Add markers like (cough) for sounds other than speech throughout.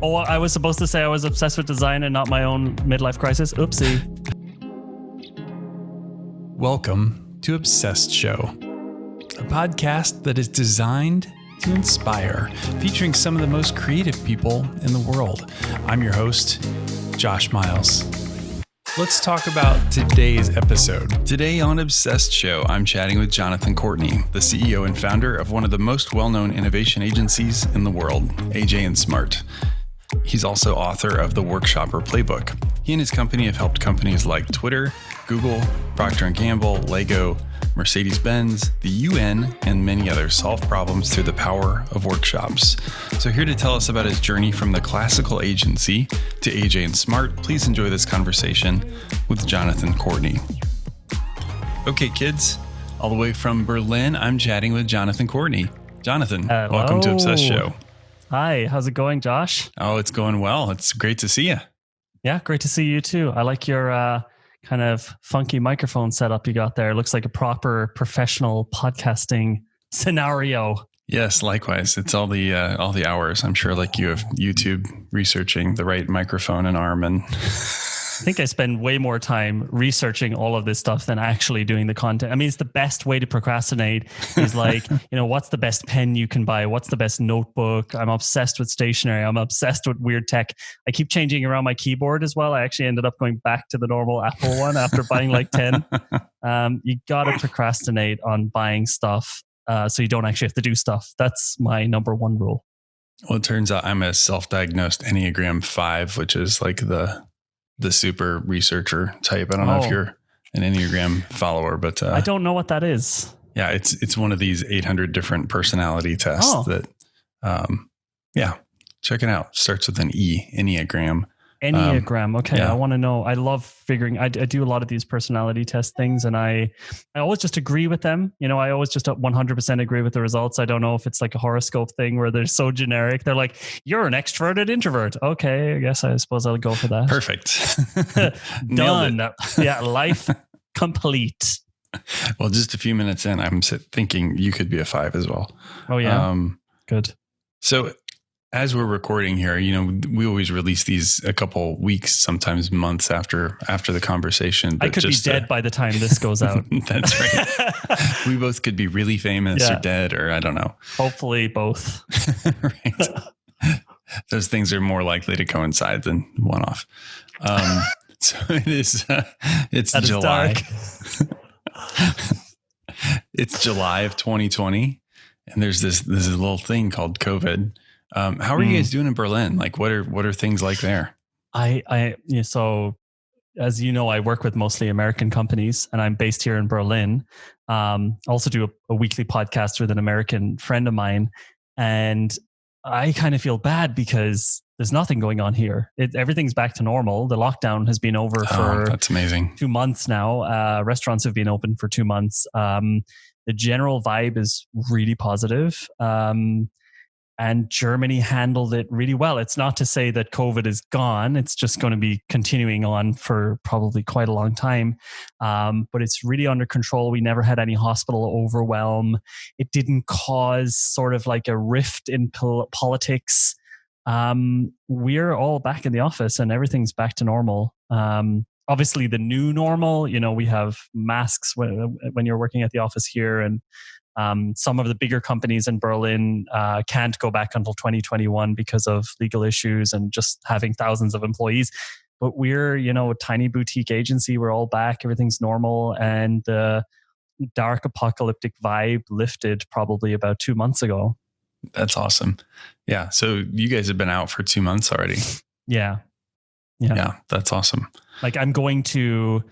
Oh, I was supposed to say I was obsessed with design and not my own midlife crisis. Oopsie. Welcome to Obsessed Show, a podcast that is designed to inspire, featuring some of the most creative people in the world. I'm your host, Josh Miles. Let's talk about today's episode. Today on Obsessed Show, I'm chatting with Jonathan Courtney, the CEO and founder of one of the most well known innovation agencies in the world, AJ and Smart. He's also author of the Workshopper Playbook. He and his company have helped companies like Twitter, Google, Procter & Gamble, Lego, Mercedes-Benz, the UN, and many others solve problems through the power of workshops. So here to tell us about his journey from the classical agency to AJ and Smart, please enjoy this conversation with Jonathan Courtney. Okay, kids, all the way from Berlin, I'm chatting with Jonathan Courtney. Jonathan, Hello. welcome to Obsessed Show. Hi, how's it going, Josh? Oh, it's going well. It's great to see you. Yeah, great to see you too. I like your uh, kind of funky microphone setup you got there. It looks like a proper professional podcasting (laughs) scenario. Yes, likewise. It's all the uh, all the hours. I'm sure, like you have YouTube researching the right microphone and arm, and (laughs) think I spend way more time researching all of this stuff than actually doing the content. I mean, it's the best way to procrastinate is like, (laughs) you know, what's the best pen you can buy? What's the best notebook? I'm obsessed with stationery. I'm obsessed with weird tech. I keep changing around my keyboard as well. I actually ended up going back to the normal Apple one after buying like 10. (laughs) Um, you got to procrastinate on buying stuff uh, so you don't actually have to do stuff. That's my number one rule. Well, it turns out I'm a self-diagnosed Enneagram Five, which is like the the super researcher type. I don't know Oh. if you're an Enneagram follower, but uh, I don't know what that is. yeah, it's it's one of these 800 different personality tests Oh. that, um, yeah, check it out. Starts with an E, Enneagram. Enneagram. okay, yeah. I want to know. I love figuring. I, I do a lot of these personality test things, and I, I always just agree with them. You know, I always just 100% agree with the results. I don't know if it's like a horoscope thing where they're so generic. They're like, "You're an extroverted introvert." Okay, I guess I suppose I'll go for that. Perfect. (laughs) (laughs) Done. yeah, life (laughs) complete. Well, just a few minutes in, I'm thinking you could be a five as well. Oh yeah, Um, good. so as we're recording here, you know, we always release these a couple weeks, sometimes months after after the conversation. I could be uh, dead by the time this goes (laughs) out. that's right. (laughs) we both could be really famous Yeah. or dead, or I don't know. Hopefully, both. (laughs) right. Those things are more likely to coincide than one off. Um, so it is. Uh, it's That July. it's July of 2020, and there's this this little thing called COVID. Um, how are you Hmm. guys doing in Berlin? Like, what are what are things like there? I, I, yeah, so as you know, I work with mostly American companies and I'm based here in Berlin. Um, I also do a, a weekly podcast with an American friend of mine. And I kind of feel bad because there's nothing going on here. It, everything's back to normal. The lockdown has been over Oh, for that's amazing. two months now. Uh, restaurants have been open for two months. Um, the general vibe is really positive. Um, and Germany handled it really well. It's not to say that COVID is gone. It's just going to be continuing on for probably quite a long time. Um, but it's really under control. We never had any hospital overwhelm. It didn't cause sort of like a rift in pol- politics. Um, we're all back in the office and everything's back to normal. Um, obviously, the new normal, you know, we have masks when, when you're working at the office here and um, some of the bigger companies in Berlin uh, can't go back until 2021 because of legal issues and just having thousands of employees. But we're, you know, a tiny boutique agency. We're all back. Everything's normal. And the dark apocalyptic vibe lifted probably about two months ago. That's awesome. Yeah. So you guys have been out for two months already. Yeah. Yeah, Yeah. that's awesome. Like I'm going to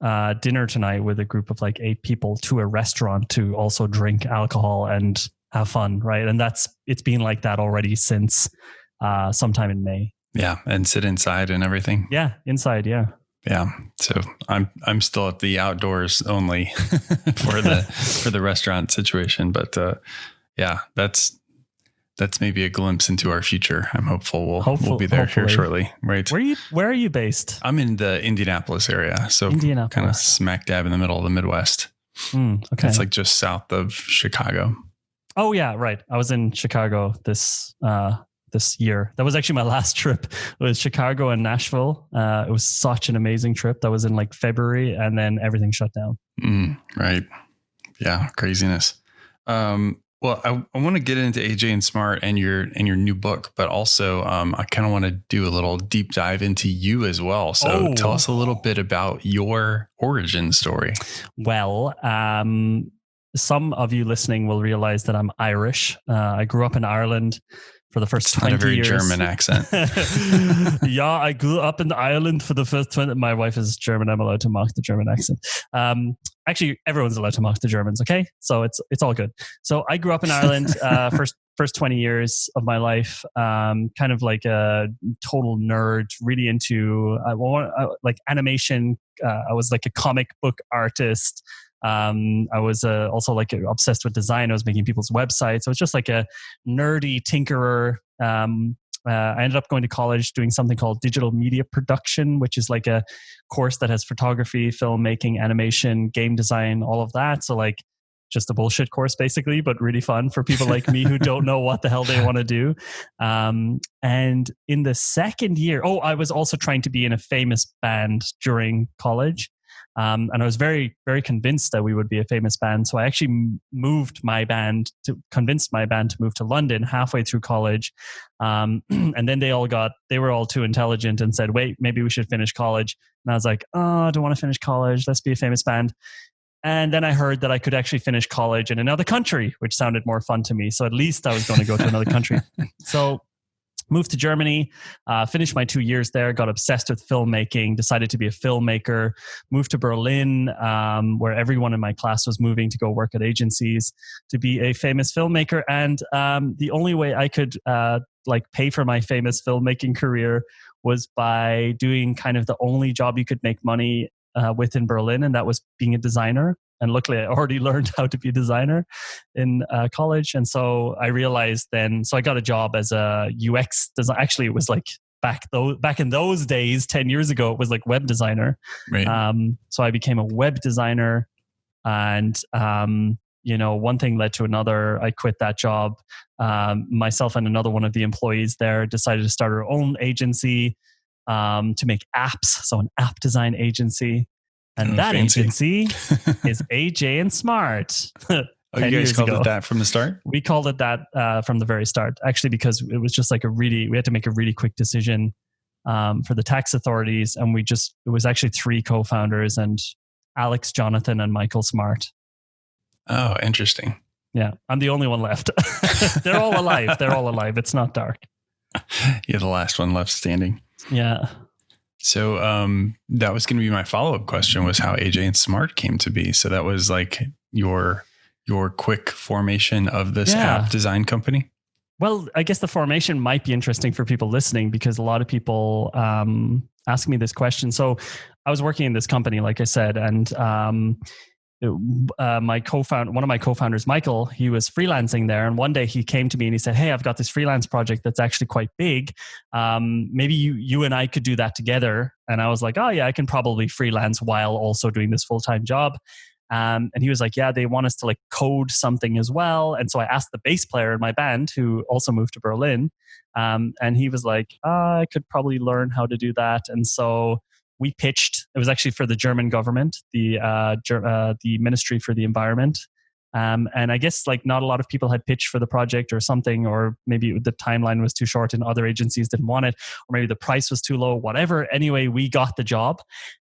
uh, dinner tonight with a group of like eight people to a restaurant to also drink alcohol and have fun. Right. And that's, it's been like that already since uh, sometime in May. Yeah, and sit inside and everything. Yeah, inside. Yeah. Yeah. So I'm I'm still at the outdoors only (laughs) for the (laughs) for the restaurant situation, but uh, yeah, that's that's maybe a glimpse into our future. I'm hopeful we'll Hopeful- we'll be there here shortly. Right. Where are you? Where are you based? I'm in the Indianapolis area, so Indianapolis. kind of smack dab in the middle of the Midwest. Mm, okay. It's like just south of Chicago. oh yeah, right. I was in Chicago this uh, this year. That was actually my (laughs) last trip. It was Chicago and Nashville. Uh, it was such an amazing trip. That was in like February, and then everything shut down. Mm, right. Yeah, craziness. Um, well, I, I want to get into AJ and Smart and your and your new book, but also um, I kind of want to do a little deep dive into you as well. So oh. tell us a little bit about your origin story. Well, um, some of you listening will realize that I'm Irish. Uh, I grew up in Ireland for the first it's 20 not a very years. German accent. (laughs) yeah, I grew up in Ireland for the first 20. My wife is German. I'm allowed to mock the German accent. Um, actually, everyone's allowed to mock the Germans. Okay, so it's it's all good. So I grew up in Ireland. (laughs) Uh, first first 20 years of my life, um, kind of like a total nerd, really into uh, uh, like animation. Uh, I was like a comic book artist. Um, I was uh, also like obsessed with design. I was making people's websites. I was just like a nerdy tinkerer. Um, uh, I ended up going to college doing something called digital media production, which is like a course that has photography, filmmaking, animation, game design, all of that. So like just a bullshit course basically, but really fun for people like me who don't know what the hell they want to do. Um, and in the second year, oh, I was also trying to be in a famous band during college. Um, and I was very, very convinced that we would be a famous band. So I actually moved my band to convinced my band to move to London halfway through college. Um, (clears throat) and then they all got, they were all too intelligent and said, wait, maybe we should finish college. And I was like, oh, I don't want to finish college. Let's be a famous band. And then I heard that I could actually finish college in another country, which sounded more fun to me. So at least I was going to go to another country. (laughs) So moved to Germany, uh, finished my two years there, got obsessed with filmmaking, decided to be a filmmaker, moved to Berlin, um, where everyone in my class was moving to go work at agencies to be a famous filmmaker. And um, the only way I could uh, like pay for my famous filmmaking career was by doing kind of the only job you could make money uh, with in Berlin, and that was being a designer and luckily I already (laughs) learned how to be a designer in uh, college. And so I realized then, so I got a job as a UX design. Actually, it was like back those back in those days, ten years ago, it was like web designer. Right. Um, so I became a web designer, and um, you know, one thing led to another. I quit that job. Um, myself and another one of the employees there decided to start our own agency um, to make apps. So an app design agency. And oh, that fancy. agency (laughs) is AJ and Smart. (laughs) Oh, you guys called ago. it that from the start? We called it that uh, from the very start, actually, because it was just like a really, we had to make a really quick decision um, for the tax authorities. And we just, it was actually three co founders and Alex, Jonathan, and Michael Smart. Oh, interesting. Yeah. I'm the only one left. (laughs) They're all alive. They're all alive. It's not dark. You're the last one left standing. Yeah. So um, that was going to be my follow up question was how AJ and Smart came to be. So that was like your your quick formation of this yeah. app design company. Well, I guess the formation might be interesting for people listening because a lot of people um, ask me this question. So I was working in this company, like I said, and um, uh, my co-founder, one of my co-founders, Michael, he was freelancing there, and one day he came to me and he said, "Hey, I've got this freelance project that's actually quite big. Um, maybe you, you and I could do that together." And I was like, "Oh yeah, I can probably freelance while also doing this full-time job." Um, and he was like, "Yeah, they want us to like code something as well." And so I asked the bass player in my band, who also moved to Berlin, um, and he was like, oh, "I could probably learn how to do that." And so we pitched. It was actually for the German government, the uh, uh, the Ministry for the Environment, um, and I guess like not a lot of people had pitched for the project or something, or maybe the timeline was too short and other agencies didn't want it, or maybe the price was too low, whatever. Anyway, we got the job.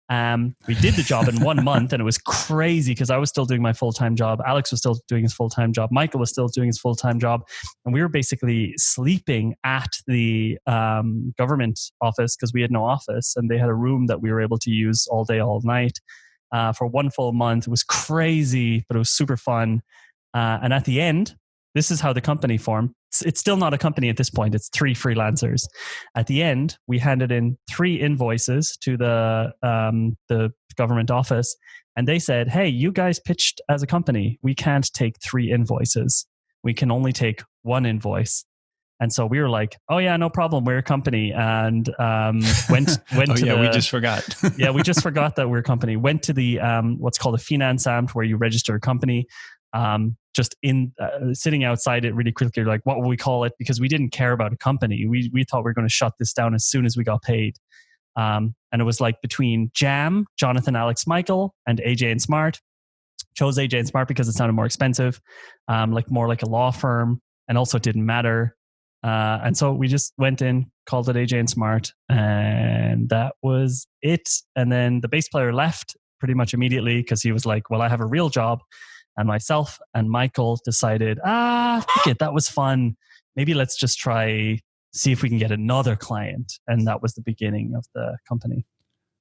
Um, we did the job in one month and it was crazy because I was still doing my full time job. Alex was still doing his full time job. Michael was still doing his full time job. And we were basically sleeping at the um, government office because we had no office and they had a room that we were able to use all day, all night uh, for one full month. It was crazy, but it was super fun. Uh, and at the end, this is how the company formed. It's, it's, still not a company at this point. It's three freelancers. At the end, we handed in three invoices to the um, the government office, and they said, "Hey, you guys pitched as a company. We can't take three invoices. We can only take one invoice." And so we were like, "Oh yeah, no problem. We're a company." And um, went (laughs) went oh, to yeah, the, we just forgot. (laughs) yeah, we just forgot that we're a company. Went to the um, what's called a Finanzamt, where you register a company. um, just in uh, sitting outside it really quickly, like what will we call it? Because we didn't care about a company. We we thought we were going to shut this down as soon as we got paid. Um, and it was like between Jam, Jonathan, Alex, Michael, and AJ and Smart. Chose AJ and Smart because it sounded more expensive, um, like more like a law firm, and also it didn't matter. Uh, and so we just went in, called it AJ and Smart, and that was it. And then the bass player left pretty much immediately because he was like, "Well, I have a real job." And myself and Michael decided, ah, it, that was fun. Maybe let's just try see if we can get another client. And that was the beginning of the company.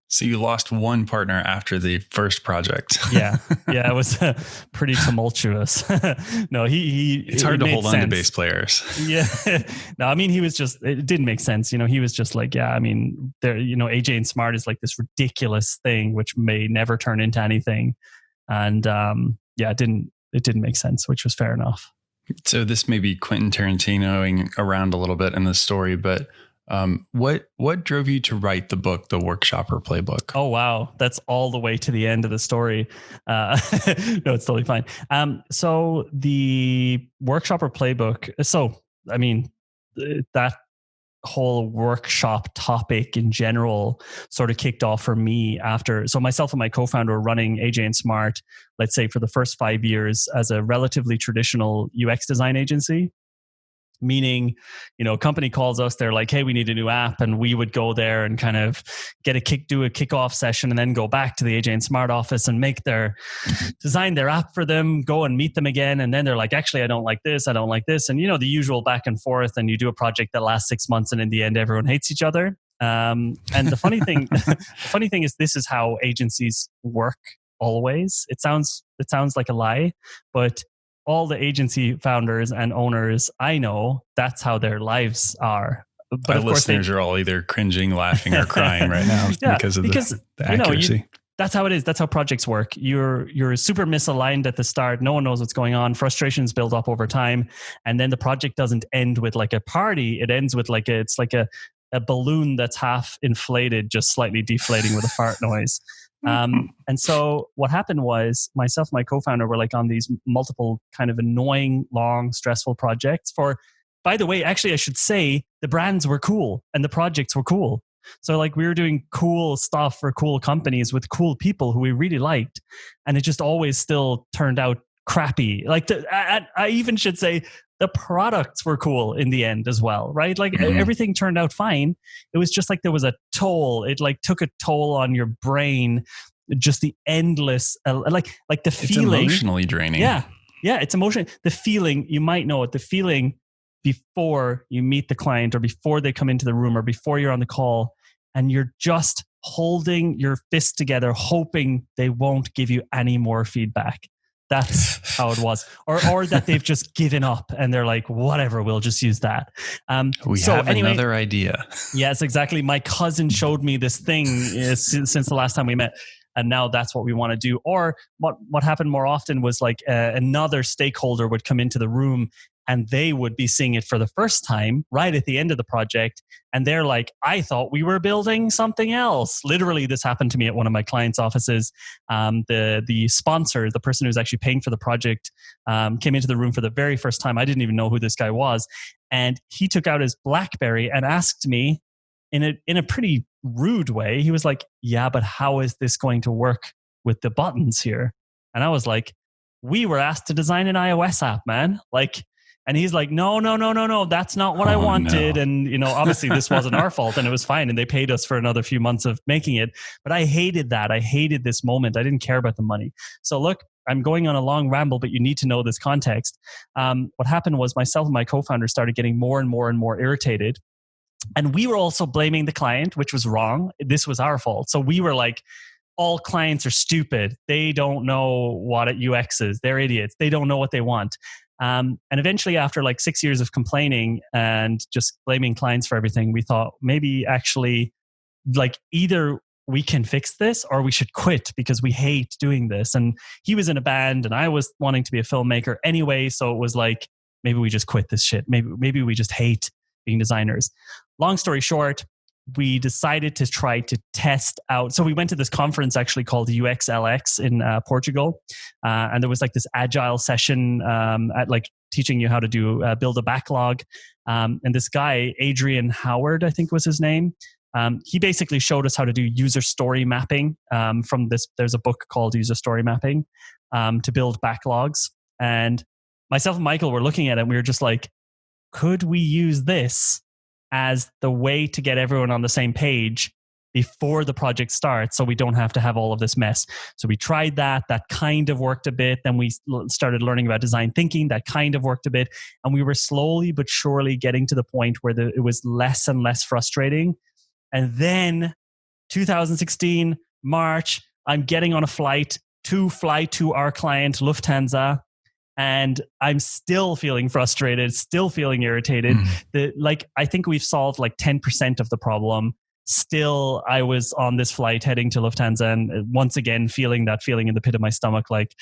So you lost one partner after the first project. (laughs) yeah, yeah, it was uh, pretty tumultuous. (laughs) no, he he. It's hard it to hold sense. on to bass players. (laughs) yeah, no, I mean he was just. It didn't make sense. You know, he was just like, yeah, I mean, there. You know, AJ and Smart is like this ridiculous thing which may never turn into anything, and um, yeah, it didn't. It didn't make sense, which was fair enough. So this may be Quentin Tarantinoing around a little bit in the story, but um, what what drove you to write the book, the Workshopper Playbook? Oh wow, that's all the way to the end of the story. Uh, (laughs) no, it's totally fine. Um, so the Workshopper Playbook. So I mean, that whole workshop topic in general sort of kicked off for me after so myself and my co-founder were running aj and smart let's say for the first five years as a relatively traditional ux design agency meaning you know a company calls us they're like hey we need a new app and we would go there and kind of get a kick do a kickoff session and then go back to the aj and smart office and make their design their app for them go and meet them again and then they're like actually i don't like this i don't like this and you know the usual back and forth and you do a project that lasts six months and in the end everyone hates each other. Um, and the funny thing (laughs) the funny thing is this is how agencies work always. It sounds it sounds like a lie but all the agency founders and owners I know, that's how their lives are. But Our listeners they, are all either cringing, laughing, or crying right now (laughs) yeah, because of because, the, the accuracy. You know, you, that's how it is. That's how projects work. You're you're super misaligned at the start. No one knows what's going on. Frustrations build up over time, and then the project doesn't end with like a party. It ends with like a, it's like a a balloon that's half inflated, just slightly deflating with a fart noise. Um, and so what happened was myself and my co-founder were like on these multiple kind of annoying, long, stressful projects for, by the way, actually I should say the brands were cool and the projects were cool. So like we were doing cool stuff for cool companies with cool people who we really liked. And it just always still turned out crappy. Like the, I, I even should say the products were cool in the end as well, right? Like mm-hmm. everything turned out fine. It was just like there was a toll. It like took a toll on your brain. Just the endless, uh, like like the it's feeling, emotionally draining. Yeah, yeah, it's emotional. The feeling you might know it. The feeling before you meet the client or before they come into the room or before you're on the call, and you're just holding your fist together, hoping they won't give you any more feedback. That's how it was, or or that they've just given up and they're like, whatever, we'll just use that. Um, we so have anyway, another idea. yes, exactly. My cousin showed me this thing uh, since, since the last time we met and now that's what we want to do or what what happened more often was like uh, another stakeholder would come into the room and they would be seeing it for the first time right at the end of the project. And they're like i thought we were building something else. Literally this happened to me at one of my clients offices. Um, the the sponsor the person who's actually paying for the project um, came into the room for the very first time. I didn't even know who this guy was. And he took out his blackberry and asked me in a in a pretty rude way he was like yeah but how is this going to work with the buttons here? And i was like we were asked to design an ios app man. Like and he's like, no, no, no, no, no, that's not what oh, I wanted. No. And, you know, obviously this wasn't our fault and it was fine. And they paid us for another few months of making it. But I hated that. I hated this moment. I didn't care about the money. So look, I'm going on a long ramble, but you need to know this context. Um, what happened was myself and my co founder started getting more and more and more irritated. And we were also blaming the client, which was wrong. This was our fault. So we were like, all clients are stupid. They don't know what UX is. They're idiots. They don't know what they want. Um, and eventually, after like six years of complaining and just blaming clients for everything, we thought maybe actually, like, either we can fix this or we should quit because we hate doing this. And he was in a band and I was wanting to be a filmmaker anyway. So it was like, maybe we just quit this shit. Maybe, maybe we just hate being designers. Long story short, we decided to try to test out. So we went to this conference actually called UXLX in uh, Portugal, uh, and there was like this agile session um, at like teaching you how to do uh, build a backlog. Um, and this guy Adrian Howard, I think was his name. Um, he basically showed us how to do user story mapping um, from this. There's a book called User Story Mapping um, to build backlogs. And myself and Michael were looking at it. and We were just like, could we use this as the way to get everyone on the same page before the project starts so we don't have to have all of this mess. So we tried that. That kind of worked a bit. Then we started learning about design thinking. That kind of worked a bit. And we were slowly but surely getting to the point where the, it was less and less frustrating. And then 2016, March, I'm getting on a flight to fly to our client, Lufthansa and i'm still feeling frustrated still feeling irritated mm. the like i think we've solved like 10% of the problem still i was on this flight heading to lufthansa and uh, once again feeling that feeling in the pit of my stomach like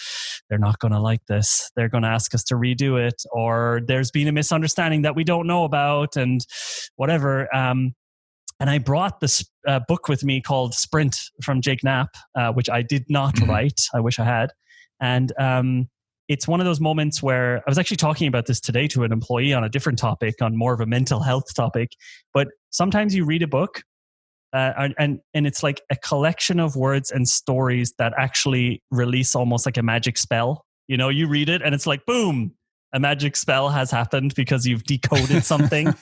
they're not going to like this they're going to ask us to redo it or there's been a misunderstanding that we don't know about and whatever um, and I brought this uh, book with me called Sprint from Jake Knapp, uh, which I did not mm-hmm. write. I wish I had. And um, it's one of those moments where I was actually talking about this today to an employee on a different topic, on more of a mental health topic. But sometimes you read a book uh, and and it's like a collection of words and stories that actually release almost like a magic spell. You know, you read it and it's like boom, a magic spell has happened because you've decoded (laughs) something.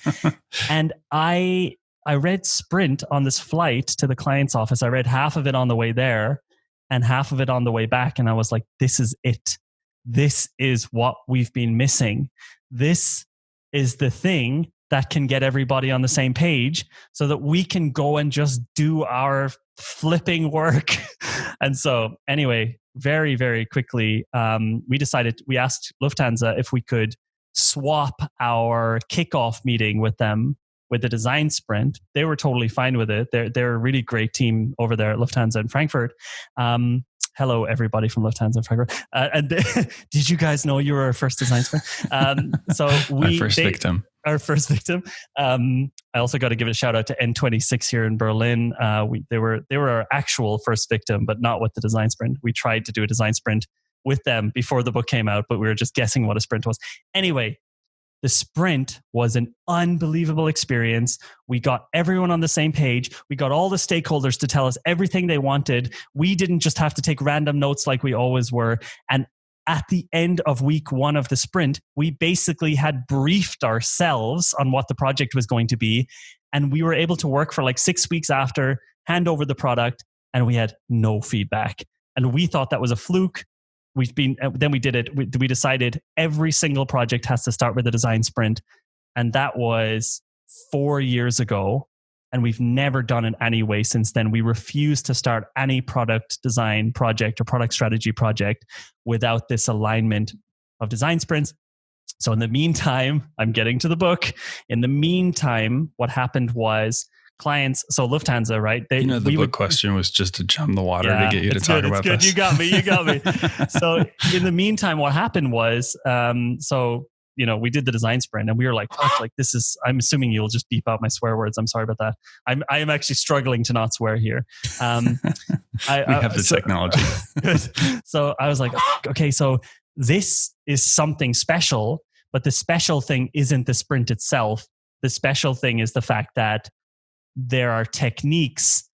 and I I read Sprint on this flight to the client's office. I read half of it on the way there and half of it on the way back and I was like this is it this is what we've been missing. This is the thing that can get everybody on the same page so that we can go and just do our flipping work. (laughs) and so, anyway, very, very quickly, um, we decided, we asked Lufthansa if we could swap our kickoff meeting with them with the design sprint. They were totally fine with it. They're, they're a really great team over there at Lufthansa in Frankfurt. Um, hello everybody from Lufthansa Frankfurt. Uh, and (laughs) did you guys know you were our first design sprint? Um, so (laughs) we our first they, victim. Our first victim. Um, I also got to give a shout out to N26 here in Berlin. Uh, we they were they were our actual first victim, but not with the design sprint. We tried to do a design sprint with them before the book came out, but we were just guessing what a sprint was. Anyway, the sprint was an unbelievable experience. We got everyone on the same page. We got all the stakeholders to tell us everything they wanted. We didn't just have to take random notes like we always were. And at the end of week one of the sprint, we basically had briefed ourselves on what the project was going to be. And we were able to work for like six weeks after, hand over the product, and we had no feedback. And we thought that was a fluke we've been uh, then we did it we, we decided every single project has to start with a design sprint. And that was four years ago and we've never done it anyway since then. We refuse to start any product design project or product strategy project without this alignment of design sprints. So in the meantime i'm getting to the book. In the meantime what happened was clients. So Lufthansa, right? They, you know, the book would, question was just to chum the water yeah, to get you to talk good, about good. this. You got me. You got me. (laughs) so in the meantime, what happened was, um, so you know, we did the design sprint and we were like, like this is. I'm assuming you'll just beep out my swear words. I'm sorry about that. I'm I am actually struggling to not swear here. Um, I, (laughs) we have the so, technology. (laughs) so I was like, okay, so this is something special, but the special thing isn't the sprint itself. The special thing is the fact that there are techniques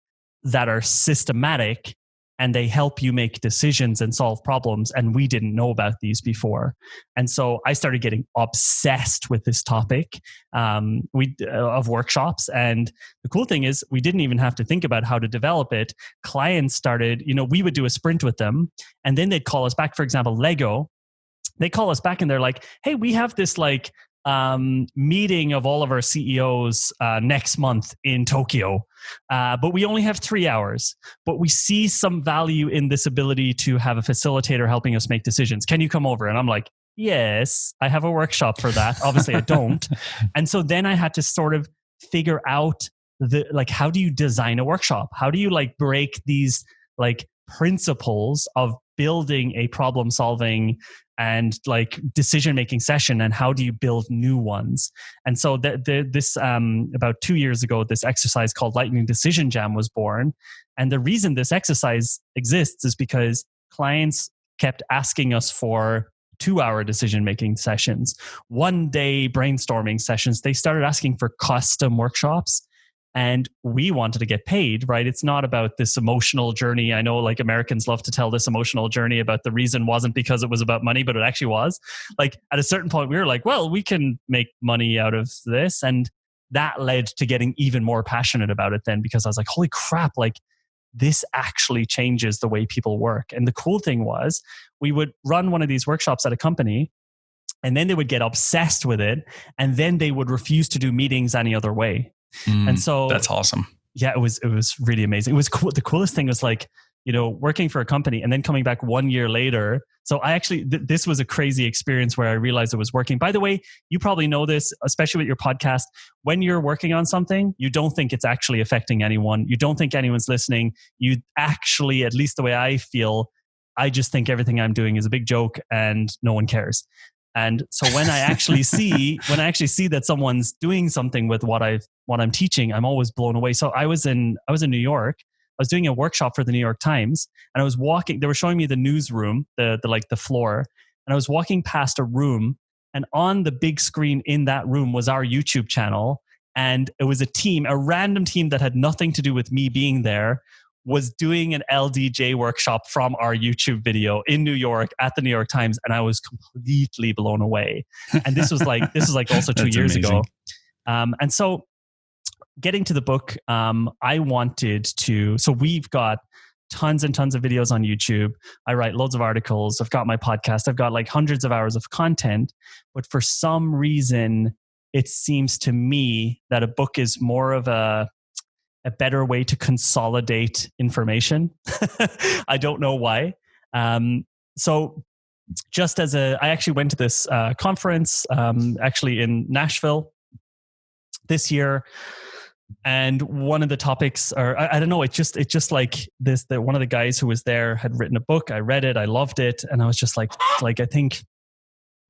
that are systematic and they help you make decisions and solve problems and we didn't know about these before. And so i started getting obsessed with this topic um, we uh, of workshops. And the cool thing is we didn't even have to think about how to develop it. Clients started you know we would do a sprint with them and then they'd call us back. For example lego they call us back and they're like hey we have this like um, meeting of all of our CEOs uh, next month in Tokyo. Uh, but we only have three hours. But we see some value in this ability to have a facilitator helping us make decisions. Can you come over? And I'm like, yes, I have a workshop for that. Obviously, I don't. (laughs) and so then I had to sort of figure out the like, how do you design a workshop? How do you like break these like principles of building a problem solving and like decision making session and how do you build new ones? And so the, the, this um, about two years ago this exercise called lightning decision jam was born. And the reason this exercise exists is because clients kept asking us for two hour decision making sessions one day brainstorming sessions. They started asking for custom workshops and we wanted to get paid right? It's not about this emotional journey. I know like americans love to tell this emotional journey about the reason wasn't because it was about money but it actually was. Like at a certain point we were like well we can make money out of this. And that led to getting even more passionate about it then because i was like holy crap like this actually changes the way people work. And the cool thing was we would run one of these workshops at a company and then they would get obsessed with it and then they would refuse to do meetings any other way Mm, and so that's awesome. Yeah, it was it was really amazing. It was cool. The coolest thing was like you know working for a company and then coming back one year later. So I actually th- this was a crazy experience where I realized it was working. By the way, you probably know this, especially with your podcast. When you're working on something, you don't think it's actually affecting anyone. You don't think anyone's listening. You actually, at least the way I feel, I just think everything I'm doing is a big joke and no one cares. And so when I actually (laughs) see when I actually see that someone's doing something with what I've what I'm teaching, I'm always blown away. So I was in I was in New York. I was doing a workshop for the New York Times, and I was walking. They were showing me the newsroom, the the like the floor, and I was walking past a room, and on the big screen in that room was our YouTube channel, and it was a team, a random team that had nothing to do with me being there, was doing an LDJ workshop from our YouTube video in New York at the New York Times, and I was completely blown away. And this was like this was like also two (laughs) years amazing. ago. Um, and so, getting to the book, um, I wanted to. So we've got tons and tons of videos on YouTube. I write loads of articles. I've got my podcast. I've got like hundreds of hours of content. But for some reason, it seems to me that a book is more of a a better way to consolidate information. (laughs) I don't know why. Um, so, just as a, I actually went to this uh, conference um, actually in Nashville this year, and one of the topics, or I, I don't know, it just it just like this. That one of the guys who was there had written a book. I read it, I loved it, and I was just like, like I think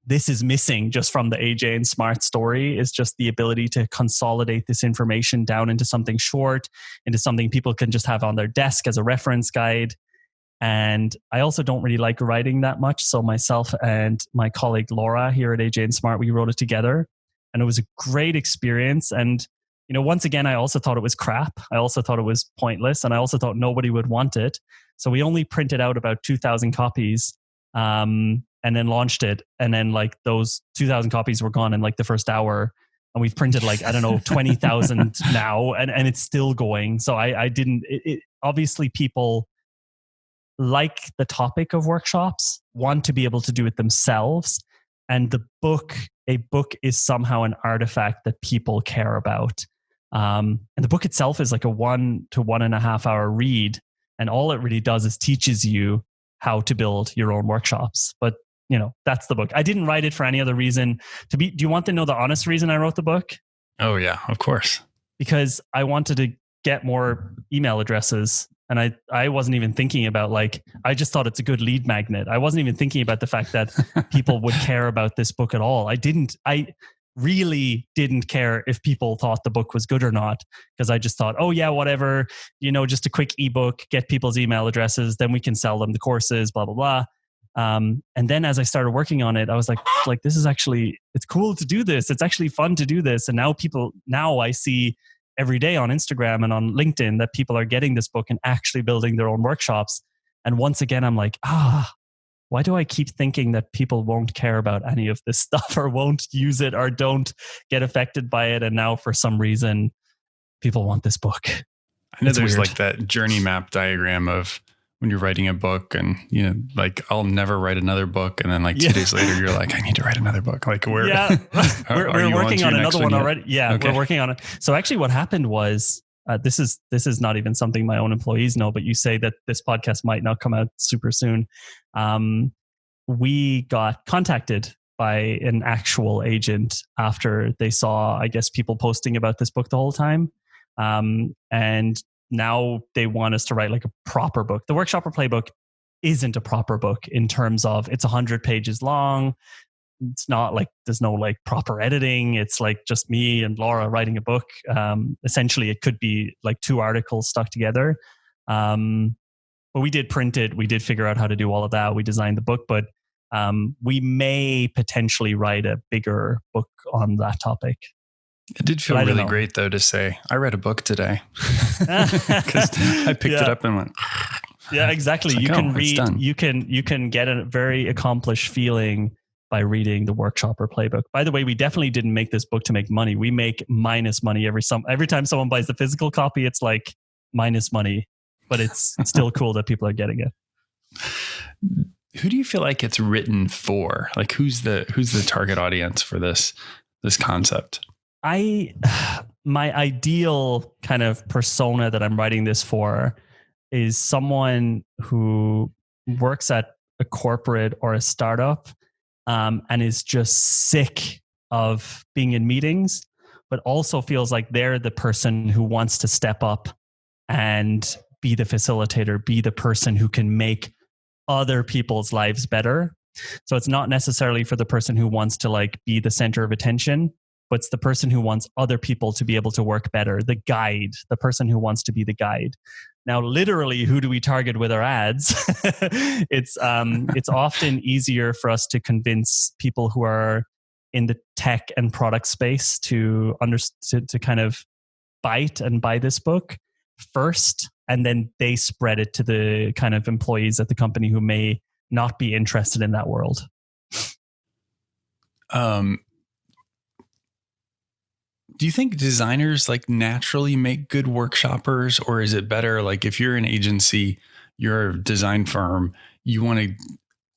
this is missing just from the AJ and Smart story is just the ability to consolidate this information down into something short, into something people can just have on their desk as a reference guide. And I also don't really like writing that much. So myself and my colleague Laura here at AJ and Smart, we wrote it together. And it was a great experience. And, you know, once again, I also thought it was crap. I also thought it was pointless. And I also thought nobody would want it. So we only printed out about 2,000 copies. Um, and then launched it and then like those 2000 copies were gone in like the first hour and we've printed like i don't know (laughs) 20000 now and, and it's still going. So i, I didn't it, it, obviously people like the topic of workshops want to be able to do it themselves and the book a book is somehow an artifact that people care about. Um, and the book itself is like a one to one and a half hour read and all it really does is teaches you how to build your own workshops. But you know that's the book. I didn't write it for any other reason. To be do you want to know the honest reason i wrote the book? Oh yeah of course. Because i wanted to get more email addresses and i i wasn't even thinking about like i just thought it's a good lead magnet. I wasn't even thinking about the fact that (laughs) people would care about this book at all. I didn't i really didn't care if people thought the book was good or not because i just thought oh yeah whatever. You know just a quick ebook get people's email addresses then we can sell them the courses blah blah blah um, and then as I started working on it, I was like, like this is actually it's cool to do this. It's actually fun to do this. And now people now I see every day on Instagram and on LinkedIn that people are getting this book and actually building their own workshops. And once again, I'm like, ah, why do I keep thinking that people won't care about any of this (laughs) stuff or won't use it or don't get affected by it? And now for some reason, people want this book. I know it's there's weird. like that journey map diagram of when you're writing a book and you know like i'll never write another book and then like two yeah. days later you're like i need to write another book. Like (laughs) (laughs) we're yeah. we're, we're working on, on another one, one already. Yeah okay. we're working on it. So actually what happened was uh, this is this is not even something my own employees know but you say that this podcast might not come out super soon. Um, we got contacted by an actual agent after they saw i guess people posting about this book the whole time. Um, and now they want us to write like a proper book. The workshopper playbook isn't a proper book in terms of it's 100 pages long. It's not like there's no like proper editing. It's like just me and laura writing a book. Um, essentially it could be like two articles stuck together. Um, but we did print it. We did figure out how to do all of that. We designed the book but um, we may potentially write a bigger book on that topic it did feel really great though to say i read a book today. (laughs) (laughs) Because i picked yeah. it up and went yeah exactly. Like, you can oh, read you can you can get a very accomplished feeling by reading the workshopper playbook. By the way we definitely didn't make this book to make money. We make minus money every some every time someone buys the physical copy it's like minus money but it's (laughs) still cool that people are getting it. Who do you feel like it's written for? Like who's the who's the target audience for this this concept i (sighs) my ideal kind of persona that i'm writing this for is someone who works at a corporate or a startup um, and is just sick of being in meetings, but also feels like they're the person who wants to step up and be the facilitator, be the person who can make other people's lives better. So it's not necessarily for the person who wants to like be the center of attention, but it's the person who wants other people to be able to work better, the guide, the person who wants to be the guide. Now, literally, who do we target with our ads? (laughs) it's um, (laughs) it's often easier for us to convince people who are in the tech and product space to under to, to kind of bite and buy this book first, and then they spread it to the kind of employees at the company who may not be interested in that world. Um, do you think designers like naturally make good workshoppers or is it better like if you're an agency you're a design firm you want to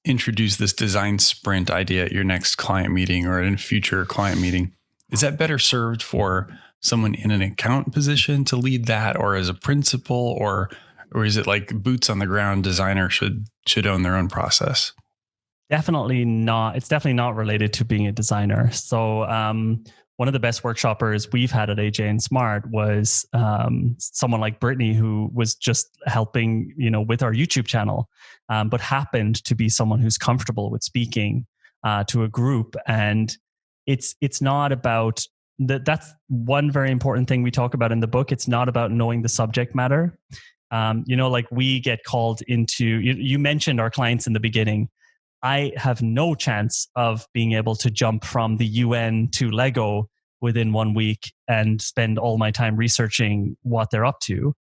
introduce this design sprint idea at your next client meeting or in a future client meeting? Is that better served for someone in an account position to lead that or as a principal or or is it like boots on the ground designer should should own their own process? Definitely not it's definitely not related to being a designer. So um, one of the best workshoppers we've had at AJ and Smart was um, someone like Brittany, who was just helping, you know, with our YouTube channel, um, but happened to be someone who's comfortable with speaking uh, to a group. And it's it's not about that. That's one very important thing we talk about in the book. It's not about knowing the subject matter. Um, you know, like we get called into. You, you mentioned our clients in the beginning I have no chance of being able to jump from the UN to Lego within one week and spend all my time researching what they're up to.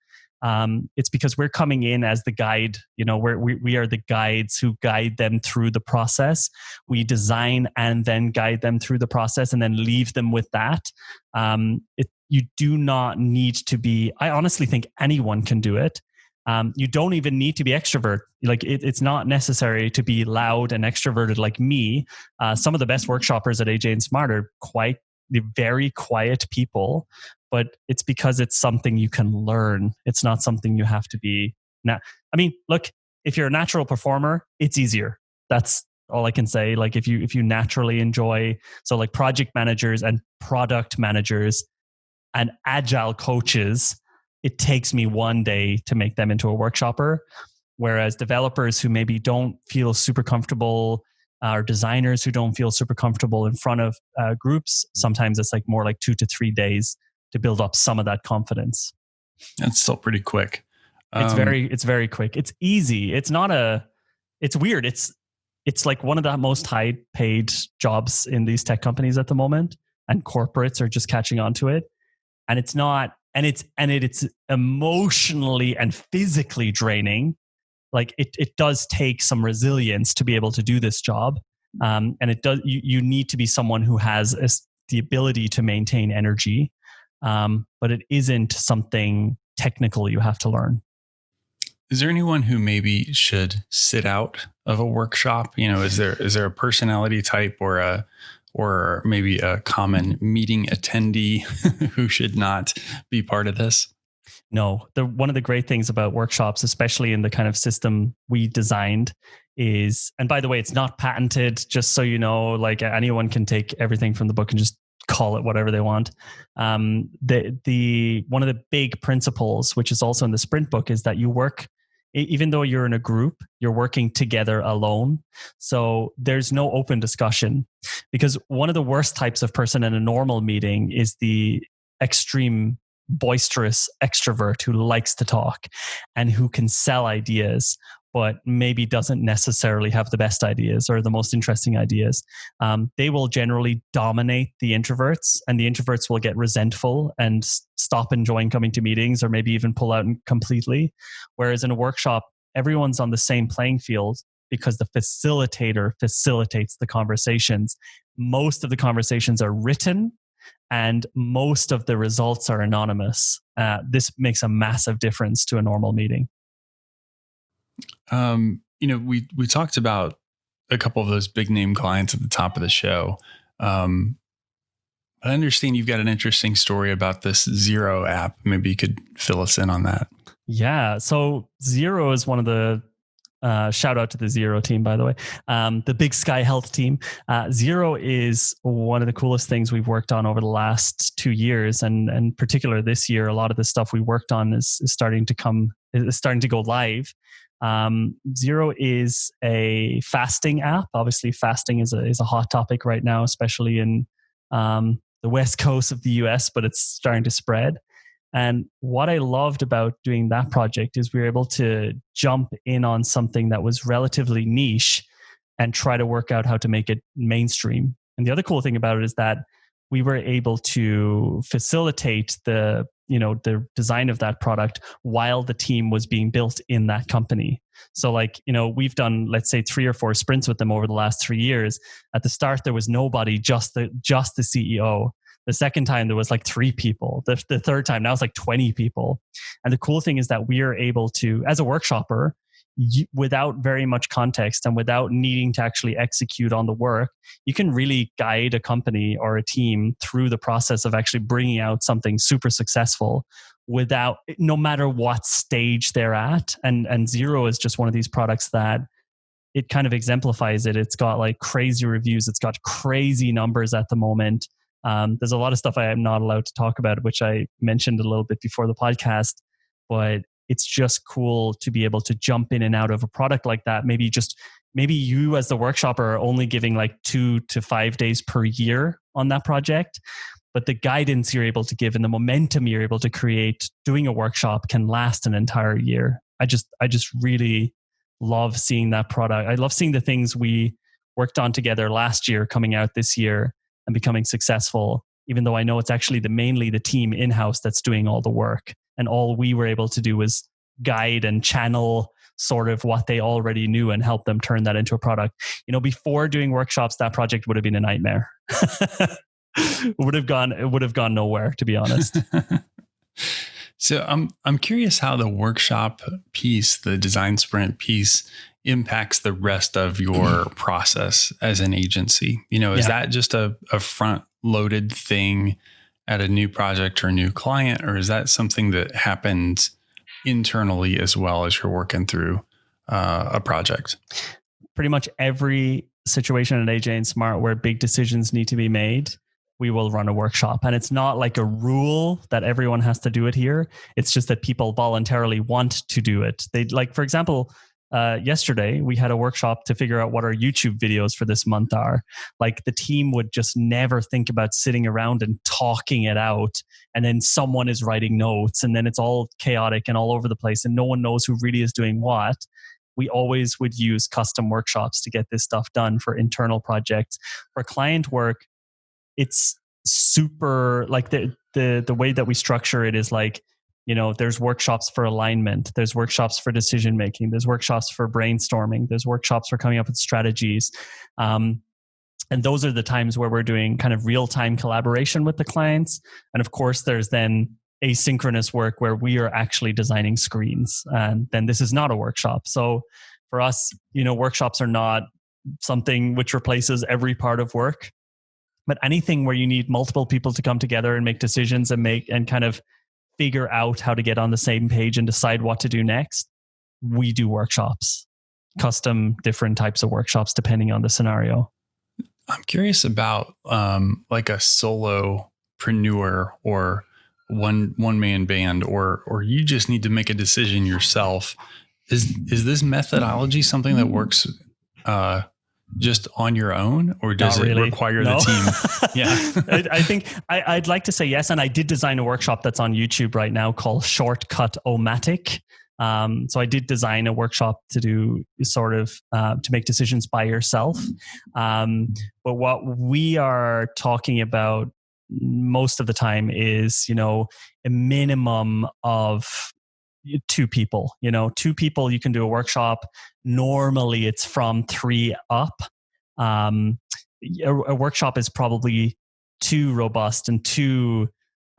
Um, it's because we're coming in as the guide. You know, we're, we we are the guides who guide them through the process. We design and then guide them through the process, and then leave them with that. Um, it, you do not need to be. I honestly think anyone can do it. Um, you don't even need to be extrovert. Like it, it's not necessary to be loud and extroverted like me. Uh, some of the best workshoppers at AJ and Smart are quite very quiet people, but it's because it's something you can learn. It's not something you have to be. Now, I mean, look, if you're a natural performer, it's easier. That's all I can say. Like if you if you naturally enjoy, so like project managers and product managers and agile coaches it takes me one day to make them into a workshopper. Whereas developers who maybe don't feel super comfortable uh, or designers who don't feel super comfortable in front of uh, groups, sometimes it's like more like two to three days to build up some of that confidence. That's still pretty quick. Um, it's very, it's very quick. It's easy. It's not a, it's weird. It's, it's like one of the most high paid jobs in these tech companies at the moment and corporates are just catching on to it. And it's not and it's and it, it's emotionally and physically draining like it, it does take some resilience to be able to do this job. Um, and it does you, you need to be someone who has a, the ability to maintain energy um, but it isn't something technical you have to learn. Is there anyone who maybe should sit out of a workshop? You know is there is there a personality type or a or maybe a common meeting attendee (laughs) who should not be part of this? No, the one of the great things about workshops, especially in the kind of system we designed, is and by the way, it's not patented. Just so you know, like anyone can take everything from the book and just call it whatever they want. Um, the the one of the big principles, which is also in the sprint book, is that you work even though you're in a group, you're working together alone. So there's no open discussion because one of the worst types of person in a normal meeting is the extreme boisterous extrovert who likes to talk and who can sell ideas but maybe doesn't necessarily have the best ideas or the most interesting ideas. Um, they will generally dominate the introverts, and the introverts will get resentful and stop enjoying coming to meetings or maybe even pull out completely. Whereas in a workshop, everyone's on the same playing field because the facilitator facilitates the conversations. Most of the conversations are written and most of the results are anonymous. Uh, this makes a massive difference to a normal meeting. Um, you know, we we talked about a couple of those big name clients at the top of the show. Um, I understand you've got an interesting story about this Zero app. Maybe you could fill us in on that. Yeah. So Zero is one of the uh, shout out to the Zero team, by the way, um, the Big Sky Health team. Uh, Zero is one of the coolest things we've worked on over the last two years, and and particular this year, a lot of the stuff we worked on is, is starting to come is starting to go live. Um, Zero is a fasting app. Obviously, fasting is a is a hot topic right now, especially in um, the west (laughs) coast of the U.S. But it's starting to spread. And what I loved about doing that project is we were able to jump in on something that was relatively niche and try to work out how to make it mainstream. And the other cool thing about it is that we were able to facilitate the you know the design of that product while the team was being built in that company. So like you know we've done let's say three or four sprints with them over the last three years. At the start there was nobody just the just the ceo the second time there was like three people. The, the third time now it's like 20 people. And the cool thing is that we are able to as a workshopper without very much context and without needing to actually execute on the work, you can really guide a company or a team through the process of actually bringing out something super successful without no matter what stage they're at. And and Zero is just one of these products that it kind of exemplifies it. It's got like crazy reviews. It's got crazy numbers at the moment. Um, there's a lot of stuff i am not allowed to talk about which i mentioned a little bit before the podcast but it's just cool to be able to jump in and out of a product like that. Maybe just maybe you as the workshopper are only giving like two to five days per year on that project. But the guidance you're able to give and the momentum you're able to create doing a workshop can last an entire year. I just I just really love seeing that product. I love seeing the things we worked on together last year coming out this year and becoming successful, even though I know it's actually the mainly the team in-house that's doing all the work and all we were able to do was guide and channel sort of what they already knew and help them turn that into a product. You know before doing workshops that project would have been a nightmare. It (laughs) would have gone it would have gone nowhere to be honest. (laughs) So i'm i'm curious how the workshop piece the design sprint piece impacts the rest of your (clears throat) process as an agency. You know is yeah. that just a, a front loaded thing at a new project or a new client, or is that something that happens internally as well as you're working through uh, a project? Pretty much every situation at AJ and Smart where big decisions need to be made, we will run a workshop. And it's not like a rule that everyone has to do it here. It's just that people voluntarily want to do it. They like, for example, uh, yesterday we had a workshop to figure out what our YouTube videos for this month are. Like the team would just never think about sitting around and talking it out, and then someone is writing notes, and then it's all chaotic and all over the place, and no one knows who really is doing what. We always would use custom workshops to get this stuff done for internal projects. For client work, it's super like the the the way that we structure it is like you know there's workshops for alignment there's workshops for decision making there's workshops for brainstorming there's workshops for coming up with strategies. Um, and those are the times where we're doing kind of real time collaboration with the clients. And of course there's then asynchronous work where we are actually designing screens and then this is not a workshop. So for us you know workshops are not something which replaces every part of work but anything where you need multiple people to come together and make decisions and make and kind of figure out how to get on the same page and decide what to do next, we do workshops, custom different types of workshops depending on the scenario. I'm curious about um, like a solopreneur or one one man band, or or you just need to make a decision yourself. Is is this methodology something that works uh, just on your own, or does really. it require no. the team? (laughs) yeah, I, I, think I, would like to say yes, and I did design a workshop that's on YouTube right now called Shortcut Omatic. Um, so I did design a workshop to do sort of uh, to make decisions by yourself. Um, but what we are talking about most of the time is you know a minimum of two people you know two people you can do a workshop. Normally it's from three up. Um, a, a, workshop is probably too robust and too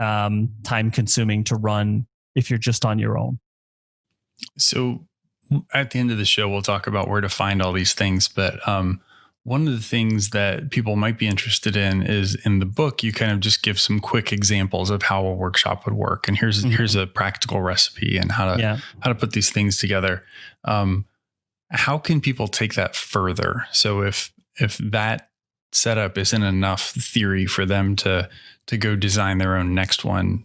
um, time consuming to run if you're just on your own. So at the end of the show we'll talk about where to find all these things but um, one of the things that people might be interested in is in the book, you kind of just give some quick examples of how a workshop would work. And here's mm-hmm. here's a practical recipe and how to yeah. how to put these things together. Um, how can people take that further? So if if that setup isn't enough theory for them to to go design their own next one,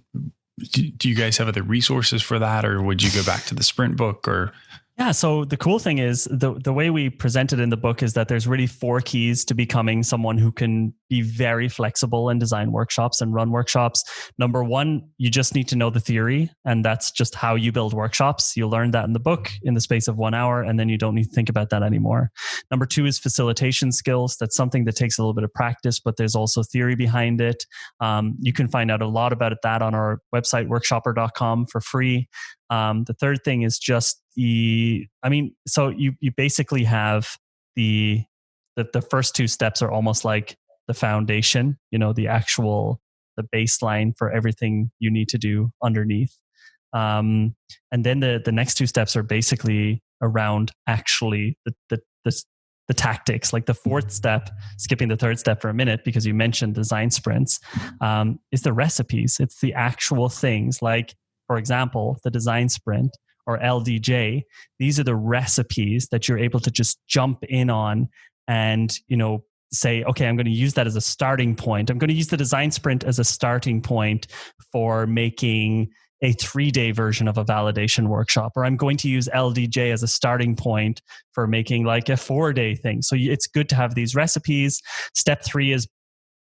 do, do you guys have other resources for that, or would you go back to the sprint book or yeah. So the cool thing is the the way we present it in the book is that there's really four keys to becoming someone who can be very flexible and design workshops and run workshops. Number one, you just need to know the theory, and that's just how you build workshops. You'll learn that in the book in the space of one hour, and then you don't need to think about that anymore. Number two is facilitation skills. That's something that takes a little bit of practice, but there's also theory behind it. Um, you can find out a lot about that on our website, workshopper.com for free. Um, the third thing is just the, I mean, so you you basically have the the, the first two steps are almost like the foundation, you know, the actual the baseline for everything you need to do underneath. Um, and then the the next two steps are basically around actually the the the, the tactics. Like the fourth step, skipping the third step for a minute because you mentioned design sprints, um, is the recipes. It's the actual things like for example, the design sprint or LDJ, these are the recipes that you're able to just jump in on and, you know, say, okay, I'm going to use that as a starting point. I'm going to use the design sprint as a starting point for making a three day version of a validation workshop, or I'm going to use LDJ as a starting point for making like a four day thing. So it's good to have these recipes. Step three is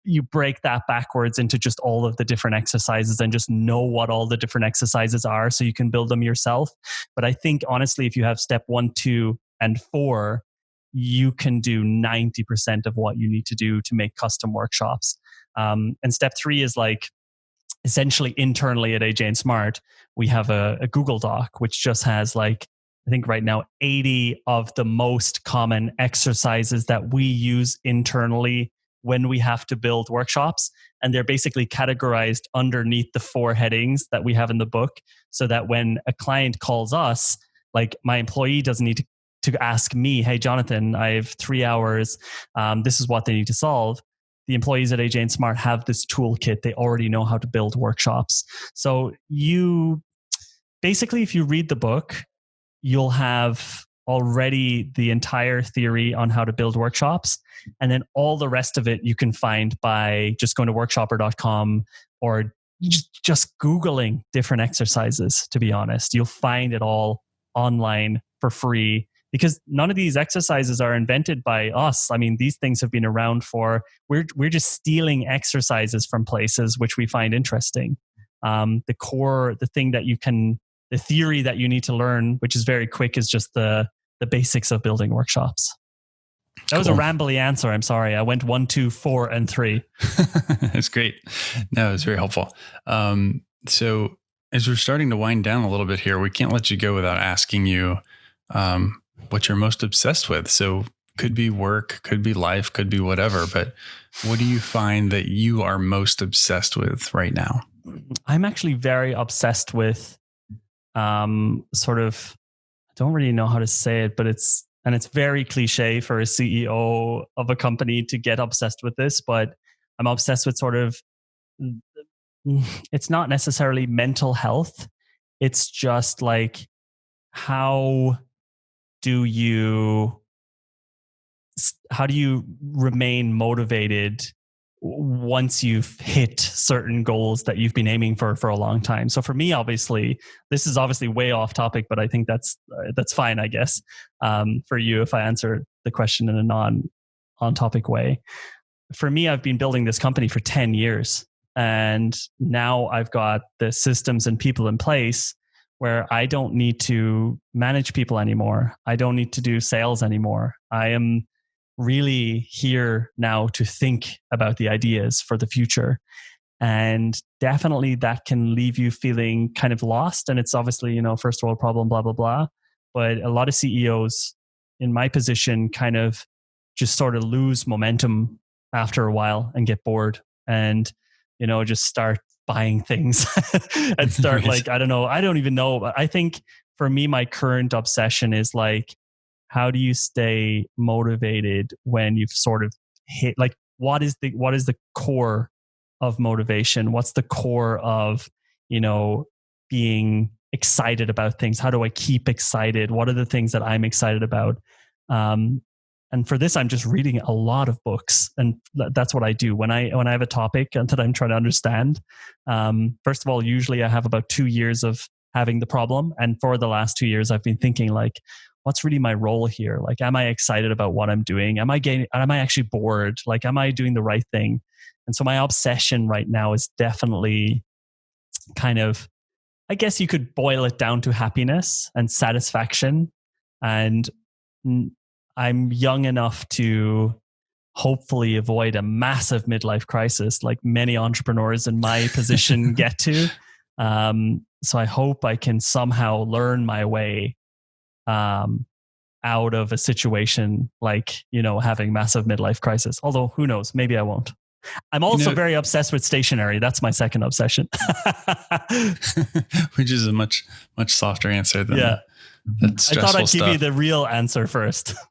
you break that backwards into just all of the different exercises and just know what all the different exercises are so you can build them yourself. But I think honestly, if you have step one, two, and four, you can do 90% of what you need to do to make custom workshops. Um, and step three is like essentially internally at AJ and Smart, we have a, a Google Doc which just has like I think right now 80 of the most common exercises that we use internally when we have to build workshops. And they're basically categorized underneath the four headings that we have in the book so that when a client calls us, like my employee doesn't need to, to ask me, hey, Jonathan, I have three hours. Um, this is what they need to solve. The employees at AJ and Smart have this toolkit. They already know how to build workshops. So you basically, if you read the book, you'll have already the entire theory on how to build workshops. And then all the rest of it you can find by just going to workshopper.com or just Googling different exercises, to be honest. You'll find it all online for free because none of these exercises are invented by us. I mean, these things have been around for, we're, we're just stealing exercises from places which we find interesting. Um, the core, the thing that you can the theory that you need to learn, which is very quick, is just the the basics of building workshops. That cool. was a rambly answer. I'm sorry. I went one, two, four, and three. (laughs) That's great. No, it's very helpful. Um, so, as we're starting to wind down a little bit here, we can't let you go without asking you um, what you're most obsessed with. So, could be work, could be life, could be whatever. But what do you find that you are most obsessed with right now? I'm actually very obsessed with um, sort of don't really know how to say it, but it's and it's very cliche for a CEO of a company to get obsessed with this, but I'm obsessed with sort of mm, it's not necessarily mental health. It's just like how do you how do you remain motivated once you've hit certain goals that you've been aiming for for a long time. So for me obviously this is obviously way off topic but i think that's uh, that's fine i guess um, for you if i answer the question in a non on topic way. For me i've been building this company for 10 years and now i've got the systems and people in place where i don't need to manage people anymore. I don't need to do sales anymore. I am really here now to think about the ideas for the future. And definitely that can leave you feeling kind of lost. And it's obviously, you know, first world problem, blah, blah, blah. But a lot of CEOs in my position kind of just sort of lose momentum after a while and get bored and, you know, just start buying things (laughs) and start (laughs) like, I don't know, I don't even know. But I think for me, my current obsession is like, how do you stay motivated when you've sort of hit like what is the what is the core of motivation? What's the core of you know being excited about things? How do i keep excited? What are the things that i'm excited about? Um, and for this i'm just reading a lot of books and that's what i do. When i when i have a topic that i'm trying to understand um, first of all usually i have about two years of having the problem and for the last two years i've been thinking like what's really my role here? Like, am I excited about what I'm doing? Am I getting, am I actually bored? Like, am I doing the right thing? And so my obsession right now is definitely kind of, I guess you could boil it down to happiness and satisfaction. And I'm young enough to hopefully avoid a massive midlife crisis like many entrepreneurs in my position (laughs) get to. Um, so I hope I can somehow learn my way um, out of a situation like you know having massive midlife crisis. Although who knows, maybe I won't. I'm also you know, very obsessed with stationery. That's my second obsession. (laughs) (laughs) Which is a much much softer answer than yeah. I thought I'd stuff. give you the real answer first. (laughs)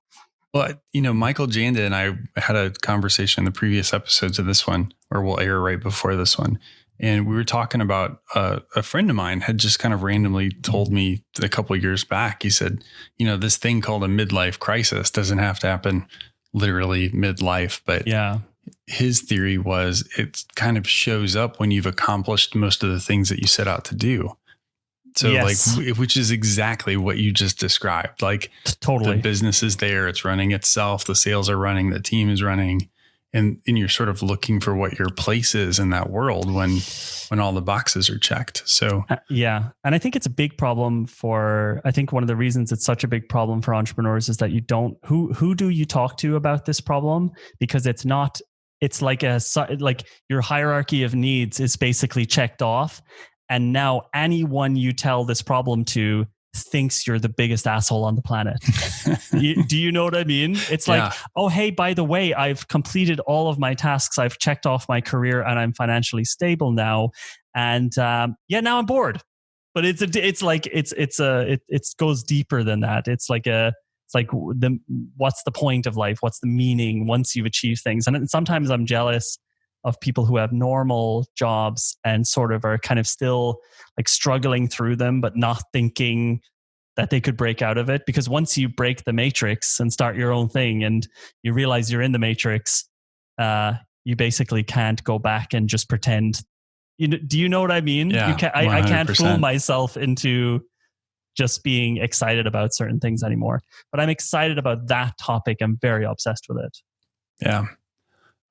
Well, you know, Michael Janda and I had a conversation in the previous episodes of this one, or we'll air right before this one and we were talking about uh, a friend of mine had just kind of randomly told me a couple years back he said you know this thing called a midlife crisis doesn't have to happen literally midlife but yeah. his theory was it kind of shows up when you've accomplished most of the things that you set out to do. So yes. like which is exactly what you just described. Like totally. the business is there it's running itself the sales are running the team is running and and you're sort of looking for what your place is in that world when when all the boxes are checked. So uh, yeah. And i think it's a big problem for i think one of the reasons it's such a big problem for entrepreneurs is that you don't who who do you talk to about this problem? Because it's not it's like a like your hierarchy of needs is basically checked off. And now anyone you tell this problem to thinks you're the biggest asshole on the planet. you, (laughs) do you know what I mean? It's like, yeah. oh, hey, by the way, I've completed all of my tasks. I've checked off my career and I'm financially stable now. And um, yeah, now I'm bored. But it's a, it's like it's it's a it it goes deeper than that. It's like a it's like the what's the point of life? What's the meaning once you've achieved things? And sometimes I'm jealous of people who have normal jobs and sort of are kind of still like struggling through them, but not thinking that they could break out of it. Because once you break the matrix and start your own thing and you realize you're in the matrix, uh, you basically can't go back and just pretend. You know, do you know what I mean? Yeah, can, I, I can't fool myself into just being excited about certain things anymore. But I'm excited about that topic. I'm very obsessed with it. Yeah.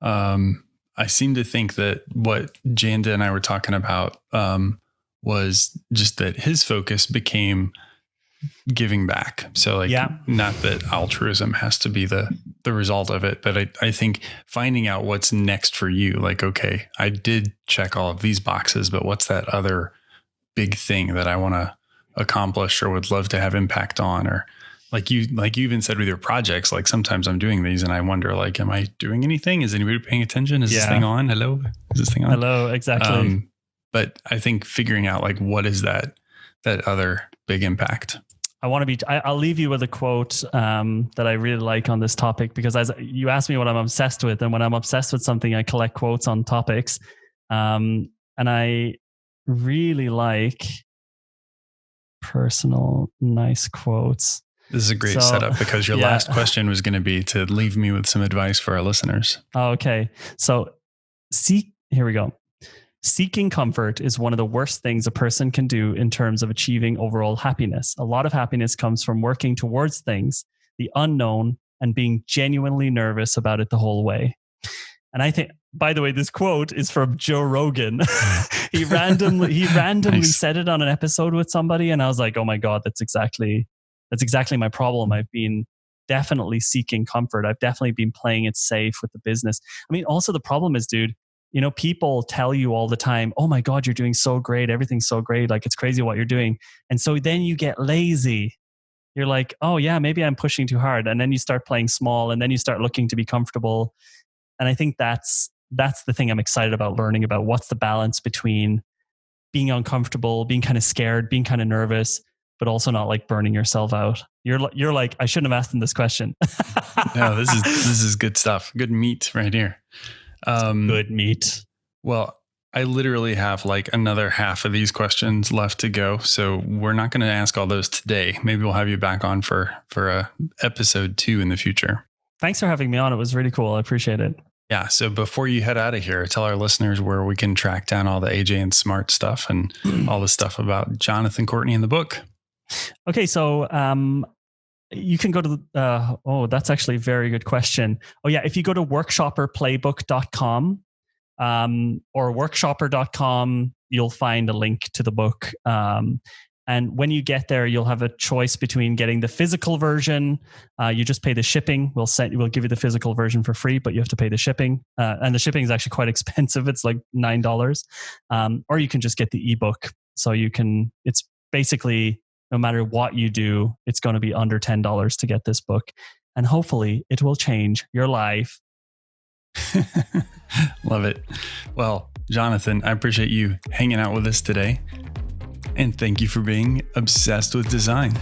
Um, I seem to think that what Janda and I were talking about um, was just that his focus became giving back. So like yeah. not that altruism has to be the the result of it, but I, I think finding out what's next for you, like, okay, I did check all of these boxes, but what's that other big thing that I want to accomplish or would love to have impact on or like you like you even said with your projects like sometimes i'm doing these and i wonder like am i doing anything? Is anybody paying attention? Is yeah. this thing on? Hello? Is this thing on? Hello exactly. Um, but i think figuring out like what is that that other big impact? I want to be. I, will leave you with a quote um, that I really like on this topic because as you asked me what I'm obsessed with, and when I'm obsessed with something, I collect quotes on topics, um, and I really like personal nice quotes. This is a great so, setup because your yeah. last (laughs) question was going to be to leave me with some advice for our listeners. Okay. So, seek, here we go. Seeking comfort is one of the worst things a person can do in terms of achieving overall happiness. A lot of happiness comes from working towards things, the unknown, and being genuinely nervous about it the whole way. And I think, by the way, this quote is from Joe Rogan. (laughs) he (laughs) randomly he randomly nice. said it on an episode with somebody, and I was like, oh my god, that's exactly that's exactly my problem. I've been definitely seeking comfort. I've definitely been playing it safe with the business. I mean, also the problem is, dude, you know, people tell you all the time, oh my God, you're doing so great. Everything's so great. Like it's crazy what you're doing. And so then you get lazy. You're like, oh yeah, maybe I'm pushing too hard. And then you start playing small and then you start looking to be comfortable and i think that's that's the thing i'm excited about learning about what's the balance between being uncomfortable being kind of scared being kind of nervous but also not like burning yourself out you're you're like i shouldn't have asked them this question (laughs) no this is this is good stuff good meat right here um, good meat well I literally have like another half of these questions left to go, so we're not going to ask all those today. Maybe we'll have you back on for for a episode two in the future. Thanks for having me on. It was really cool. I appreciate it. Yeah. So before you head out of here, tell our listeners where we can track down all the AJ and Smart stuff and (clears throat) all the stuff about Jonathan Courtney in the book. Okay. So um, you can go to uh, oh, that's actually a very good question. Oh, yeah. If you go to workshopperplaybook.com um, or workshopper.com, you'll find a link to the book. Um, and when you get there, you'll have a choice between getting the physical version. Uh, you just pay the shipping. We'll send. We'll give you the physical version for free, but you have to pay the shipping. Uh, and the shipping is actually quite (laughs) expensive. It's like nine dollars. Um, or you can just get the ebook. So you can. It's basically no matter what you do, it's going to be under ten dollars to get this book, and hopefully it will change your life. (laughs) Love it. Well, Jonathan, I appreciate you hanging out with us today. And thank you for being obsessed with design.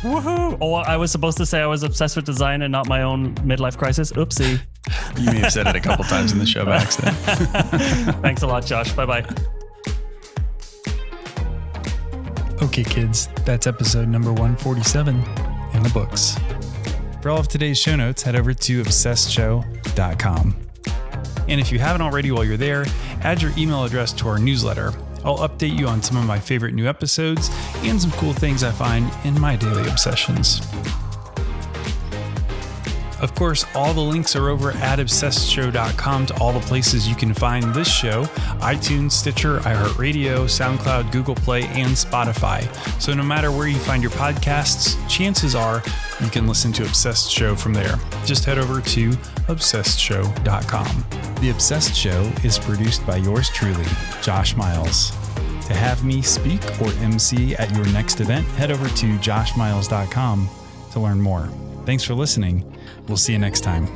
Woohoo! Oh, I was supposed to say I was obsessed with design and not my own midlife crisis. Oopsie. (laughs) You may have said it a couple times in the show by (laughs) accident. Thanks a lot, Josh. Bye bye. Okay, kids, that's episode number 147 in the books. For all of today's show notes, head over to obsessedshow.com. And if you haven't already while you're there, add your email address to our newsletter I'll update you on some of my favorite new episodes and some cool things I find in my daily obsessions. Of course, all the links are over at obsessedshow.com to all the places you can find this show iTunes, Stitcher, iHeartRadio, SoundCloud, Google Play, and Spotify. So no matter where you find your podcasts, chances are you can listen to Obsessed Show from there. Just head over to obsessedshow.com. The Obsessed Show is produced by yours truly, Josh Miles. To have me speak or MC at your next event, head over to joshmiles.com to learn more. Thanks for listening. We'll see you next time.